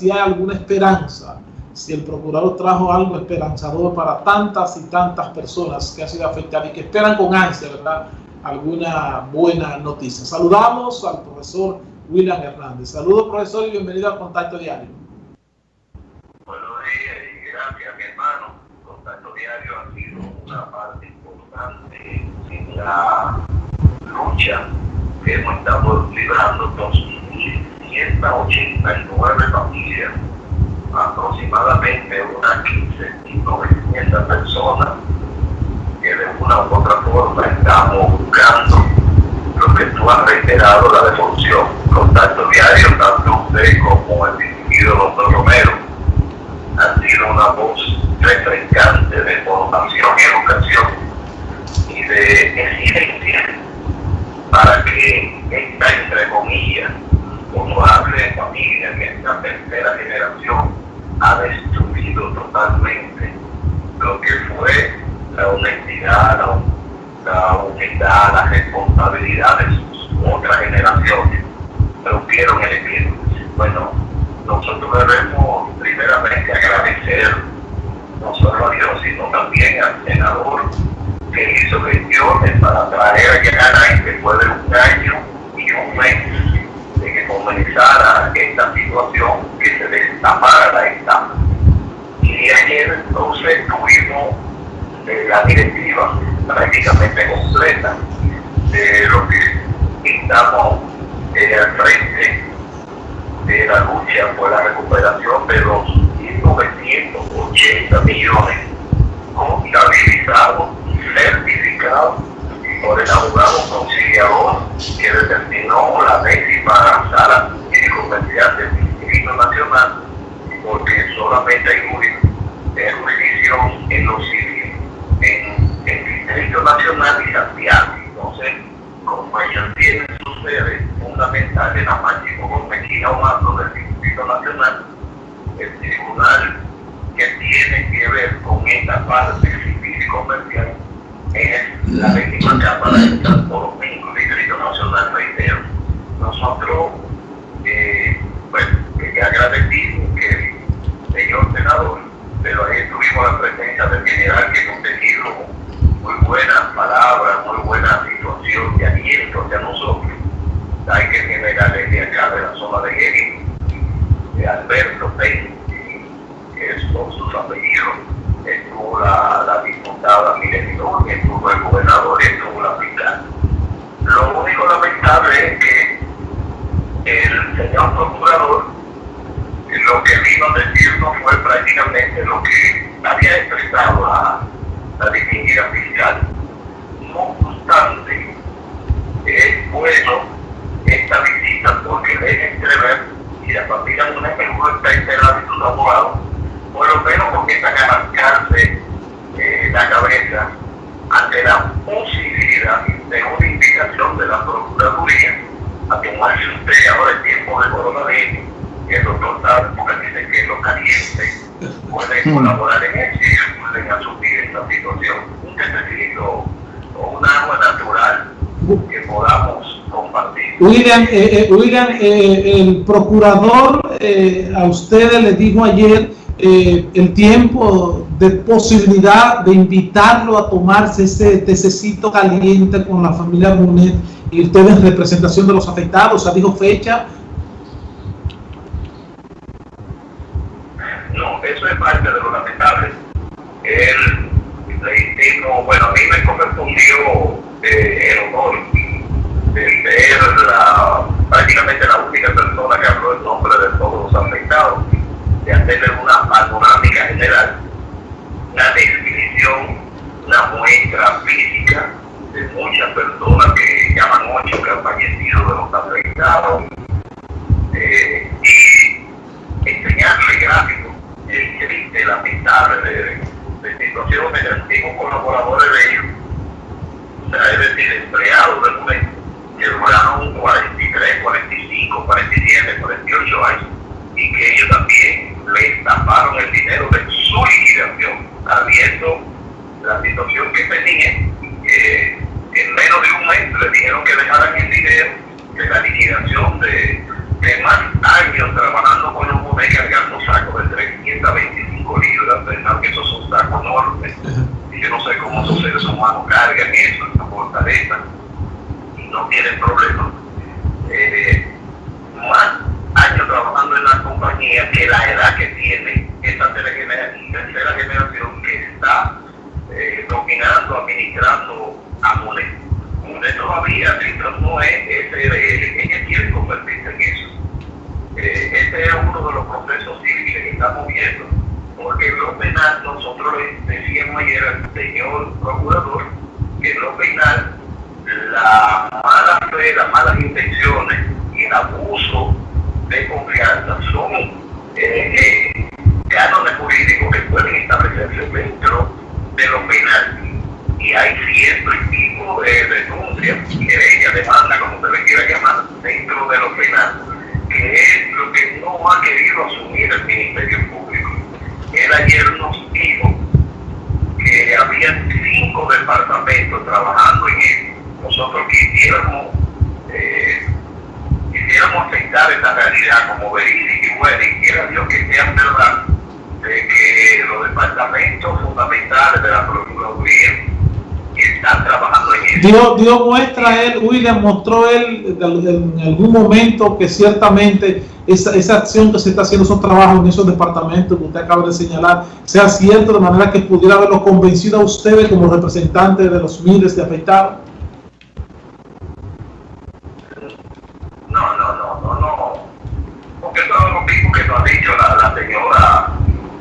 si hay alguna esperanza, si el procurador trajo algo esperanzador para tantas y tantas personas que han sido afectadas y que esperan con ansia, ¿verdad?, alguna buena noticia. Saludamos al profesor William Hernández. Saludos, profesor, y bienvenido al Contacto Diario. Buenos días y gracias, mi hermano. Contacto Diario ha sido una parte importante en la lucha que hemos estado librando 2.189 familias, aproximadamente unas 15.900 personas que de una u otra forma estamos buscando lo que tú has reiterado, la devolución, contacto diario, tanto usted como el distinguido doctor Romero, han sido una voz refrescante de formación y educación y de exigencia para que esta, entre comillas, honorable familia, que esta tercera generación ha destruido totalmente lo que fue la honestidad, la, la humildad, la responsabilidad de sus otras generaciones, rompieron el equipo. Bueno, nosotros debemos primeramente agradecer no solo a Dios, sino también al senador que hizo gestiones para traer a llegar después de un año esta situación, que se destapara la etapa. Y ayer entonces tuvimos de la directiva prácticamente completa de lo que estamos eh, al frente de la lucha por la recuperación de los 980 millones contabilizados certificados por el abogado conciliador que determinó la décima sala comercial del Distrito Nacional porque solamente hay jurisdicción en los en el Distrito Nacional y Santiago. Entonces, como ellos tienen su sede fundamental en la máxima Gómez Humano del Distrito Nacional, el tribunal que tiene que ver con esta parte civil y comercial es la décima Cámara de Santo Domingo, Distrito Nacional, reitero. Nosotros, eh, bueno, que agradecimos que el señor senador pero ahí tuvimos la presencia del general que nos tenido muy buenas palabras, muy buena situación de aliento hacia nosotros. Hay que generales de acá de la zona de Geri, de Alberto Pei, que es por sus apellidos, estuvo la, la el la. Lo único lamentable es que el señor procurador lo que vino a decirnos fue prácticamente lo que había expresado la, la distinguida fiscal. No obstante, es bueno esta visita porque deja entrever, y la familia de una figura está enterada de sus abogados, por lo menos comienzan a marcarse eh, la cabeza ante la posibilidad de una indicación de la Procuraduría a tomarse usted ahora el tiempo de coronavirus que el doctor sabe, porque dice que los calientes pueden colaborar en eso y pueden asumir esta situación. Un necesito o un agua natural que podamos compartir. William, eh, eh, William eh, el procurador eh, a ustedes le dijo ayer eh, el tiempo de posibilidad de invitarlo a tomarse ese tececito caliente con la familia Munet y ustedes en representación de los afectados, o sea, dijo fecha No, eso es parte de lo lamentable. Legítimo, bueno, a mí me correspondió eh, el honor de ser la, prácticamente la única persona que habló en nombre de todos los afectados, de hacerle una panorámica general, una definición, una muestra física de muchas personas que llaman ocho que han fallecido de los afectados eh, y enseñarle gráficos el triste, lamentable de, de situaciones de antiguos colaboradores de ellos, o sea, es decir, empleados del momento, que duraron 43, 45, 47, 48 años, y que ellos también le taparon el dinero de su liquidación, sabiendo la situación que tenían, que en menos de un mes le dijeron que dejaran el dinero de la liquidación de, de más años trabajando con los ayer al señor procurador que en lo penal la mala fe, las malas intenciones y el abuso de confianza son eh, eh, cánones jurídicos que pueden establecerse dentro de lo penal. Y hay cierto tipo de denuncias, ella demanda, como se le quiera llamar, dentro de lo penal, que es lo que no ha querido asumir el Ministerio Público. Él ayer nos dijo que había cinco departamentos trabajando en él. Nosotros quisiéramos, eh, quisiéramos aceptar esta realidad como verídica y buena, y quiera Dios que sea verdad, de que los departamentos fundamentales de la Procuraduría están trabajando en eso. Dio, dio muestra él, William mostró él en algún momento que ciertamente esa, esa acción que se está haciendo, esos trabajos en esos departamentos que usted acaba de señalar, sea cierto de manera que pudiera haberlo convencido a ustedes como representantes de los miles de afectados. No, no, no, no, no. Porque eso es lo mismo que nos ha dicho la, la señora.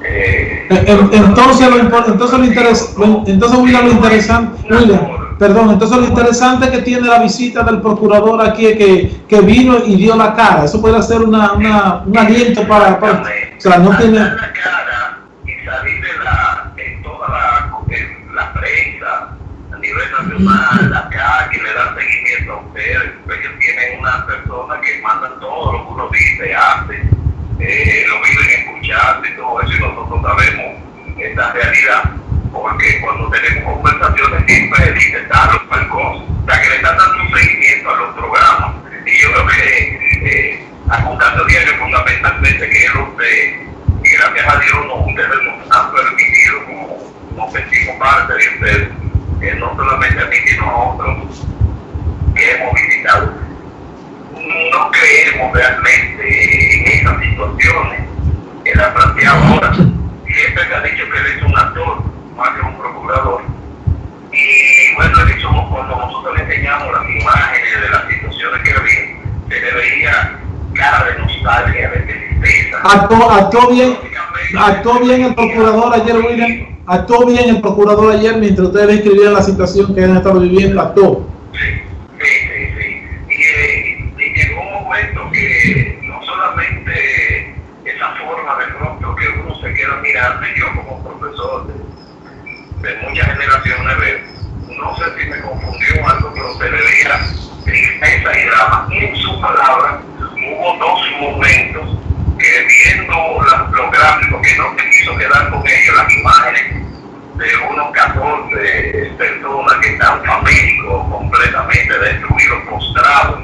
Eh, entonces, lo, entonces, lo interes, lo, entonces, William, lo interesante, William, perdón, entonces lo interesante que tiene la visita del procurador aquí es que, que vino y dio la cara. Eso puede ser una, una, un aliento para, para, o sea, no tiene... la cara y salir de la, en toda la, en la prensa, a nivel nacional, acá, que le dan seguimiento a ustedes, ellos tienen una persona que mandan todo lo que uno dice, hace, eh, lo viven escuchando y todo eso, y nosotros sabemos esta realidad, porque cuando tenemos conversaciones siempre that Actuó, actuó bien, actuó bien el procurador ayer, William. Actuó bien el procurador ayer mientras ustedes escribían la situación que han estado viviendo, actuó. Sí, sí, sí. Y, llegó un momento que no solamente esa forma de pronto que uno se queda mirando, y yo como profesor de, de muchas generaciones no sé si me confundió algo, pero se le veía tristeza y drama. En su palabra hubo dos momentos gráficos, que no se quiso quedar con ellos, las imágenes de unos 14 personas que están famélicos, completamente destruidos, postrados,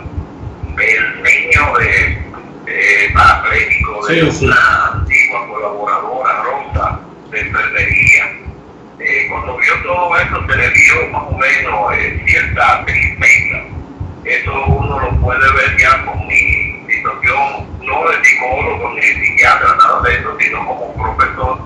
el niño de, de parapléjico de Sí, sí. una antigua colaboradora, Rosa, de enfermería. Eh, cuando vio todo eso, se le dio más o menos eh, cierta tristeza. Eso uno lo puede ver ya con mi situación, no de psicólogo ni psiquiatra, nada de eso, sino como profesor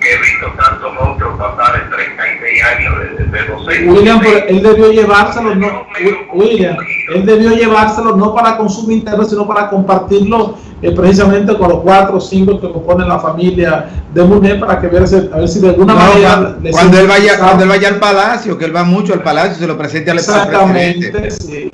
que he visto tantos monstruos pasar en 36 años de, de docente. William, pero él debió llevárselo, no, William, él debió llevárselo no para consumo interno, sino para compartirlo eh, precisamente con los cuatro o cinco que componen la familia de Munet para que verse, a ver si de alguna No, manera cuando, cuando él vaya, cuando él vaya al palacio, que él va mucho al palacio, se lo presente al al Exactamente, presidente. sí.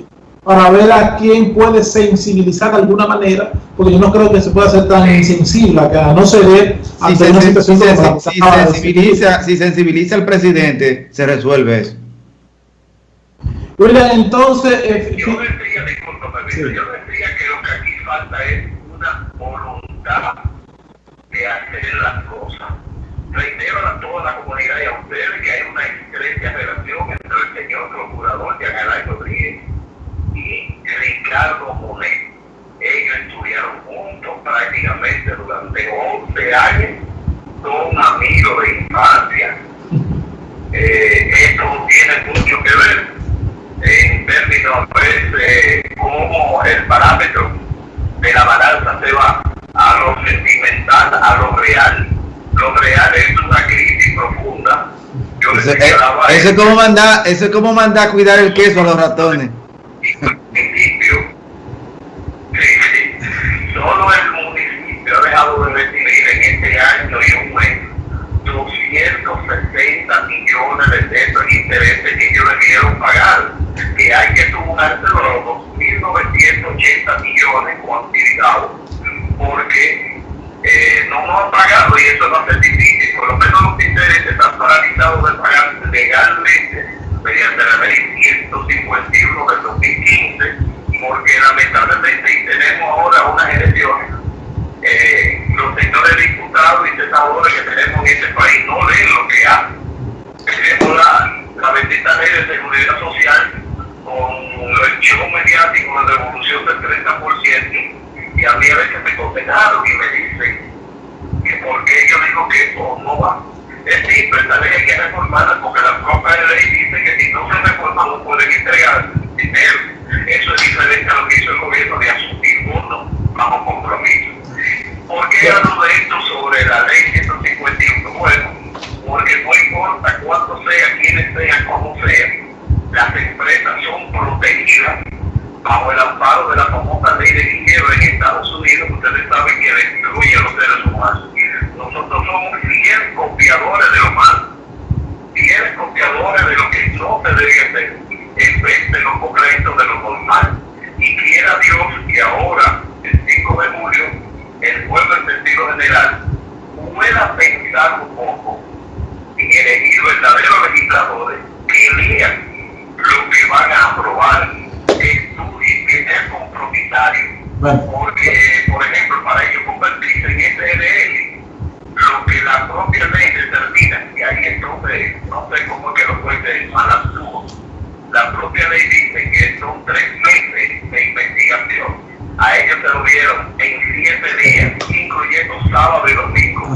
Para ver a quién puede sensibilizar de alguna manera, porque yo no creo que se pueda ser tan insensible, que a no ceder Si, ante se- una si situación se- como la se si de sensibiliza, si sensibiliza al presidente, se resuelve eso. William, entonces, eh, Yo decía, discúlpame, Sí. yo decía que lo que aquí falta es una voluntad de hacer las cosas. Reitero a toda la comunidad y a ustedes que hay una estrecha relación entre el señor procurador de Agalay Rodríguez y Ricardo Monet. Ellos estudiaron juntos prácticamente durante 11 años, son amigos de infancia. Eh, esto tiene mucho que ver en términos pues, eh, cómo el parámetro de la balanza se va a lo sentimental, a lo real. Lo real es una crisis profunda. Yo Eso, eh, eso es como mandar, eso es como mandar a cuidar el queso a los ratones.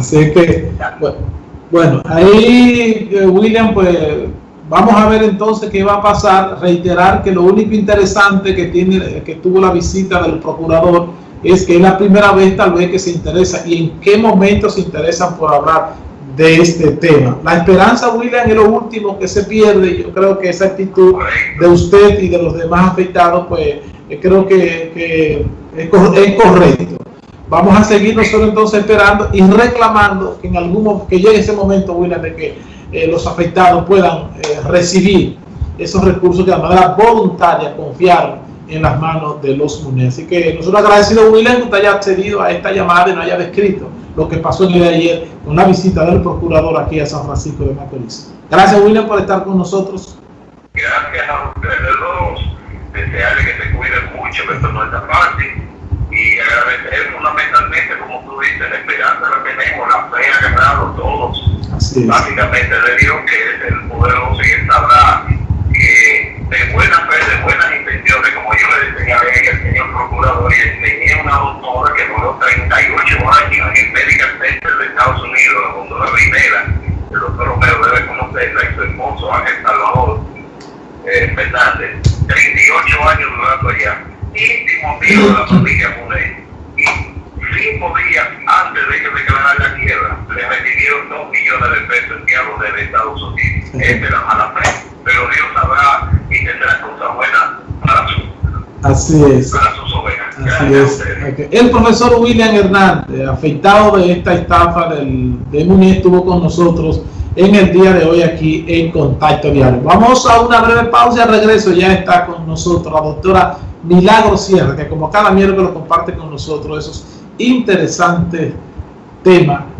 Así que, bu- bueno, ahí eh, William, pues vamos a ver entonces qué va a pasar. Reiterar que lo único interesante que tiene, que tuvo la visita del procurador es que es la primera vez tal vez que se interesa y en qué momento se interesan por hablar de este tema. La esperanza, William, es lo último que se pierde. Yo creo que esa actitud de usted y de los demás afectados, pues eh, creo que, que es correcto. Vamos a seguir nosotros entonces esperando y reclamando que en algún que llegue ese momento, William, de que eh, los afectados puedan eh, recibir esos recursos que de manera voluntaria confiaron en las manos de los MUNE. Así que nosotros agradecidos, William, que usted haya accedido a esta llamada y nos haya descrito lo que pasó el día de ayer con la visita del procurador aquí a San Francisco de Macorís. Gracias, William, por estar con nosotros. Gracias a ustedes dos, desearles que se cuiden mucho, que esto no está fácil, y agradecer fundamentalmente, como tú dices, la esperanza que tenemos, la fe agarrado todos, Así es. básicamente de Dios, que es el poderoso y él sabrá que de buena fe, de buenas intenciones, como yo le decía a ella, al señor procurador, y enseñé una doctora que duró 38 años en el Medical Center de Estados Unidos, la doctora Rivera, el doctor Romero debe conocerla, y su esposo Ángel Salvador eh, Fernández, 38 años durando allá, amigo de la familia Munet, y cinco días antes de que declarara la quiebra, le recibieron dos millones de pesos enviados desde Estados Unidos. Esta es la mala fe, pero Dios sabrá y tendrá cosas buenas para, su, Así es. para sus ovejas. Así es. ustedes. Ok. El profesor William Hernández, afectado de esta estafa del, de Muni, estuvo con nosotros en el día de hoy aquí en Contacto Diario. Vamos a una breve pausa y al regreso ya está con nosotros la doctora Milagro Sierra, que como cada miércoles comparte con nosotros esos interesantes temas